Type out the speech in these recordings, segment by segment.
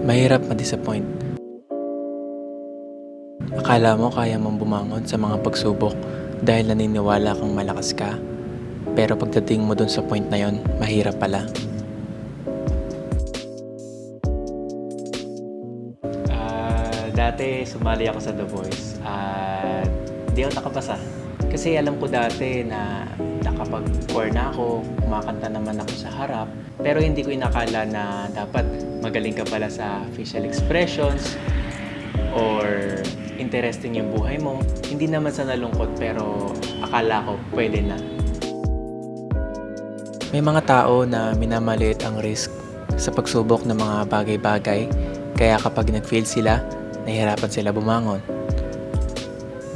Mahirap ma-disappoint. Akala mo kaya mong bumangon sa mga pagsubok dahil naniniwala kang malakas ka. Pero pagdating mo dun sa point na yon, mahirap pala. Ah, dati sumali ako sa The Voice at di ako nakapasa. Kasi alam ko dati na nakapag-core na ako, kumakanta naman ako sa harap, pero hindi ko inakala na dapat magaling ka pala sa facial expressions or interesting yung buhay mo. Hindi naman sa nalungkot pero akala ko pwede na. May mga tao na minamaliit ang risk sa pagsubok ng mga bagay-bagay kaya kapag nag-fail sila, nahihirapan sila bumangon.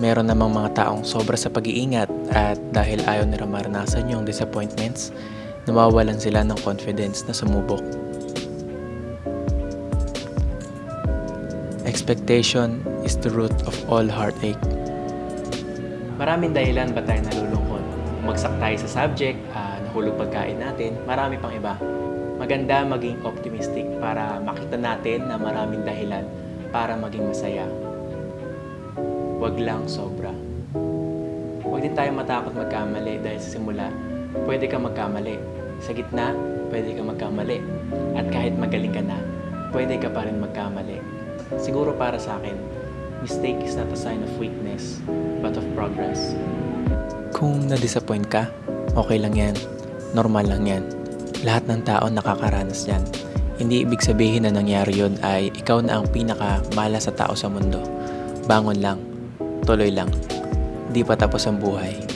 Meron namang mga taong sobra sa pag-iingat at dahil ayaw nila maranasan yung disappointments, nawawalan sila ng confidence na sumubok. Expectation is the root of all heartache. Maraming dahilan ba tayo nalulungkot? Umagsak tayo sa subject, ah, nahulog pagkain natin, marami pang iba. Maganda maging optimistic para makita natin na maraming dahilan para maging masaya. Huwag lang sobra. Huwag din tayo matakot magkamali dahil sa simula, pwede ka magkamali. Sa gitna, pwede ka magkamali. At kahit magaling ka na, pwede ka pa rin magkamali. Siguro para sa akin, mistake is not a sign of weakness, but of progress. Kung na-disappoint ka, okay lang yan. Normal lang yan. Lahat ng tao nakakaranas yan. Hindi ibig sabihin na nangyari yun ay ikaw na ang pinakamala sa tao sa mundo. Bangon lang. Tuloy lang. Di pa tapos ang buhay.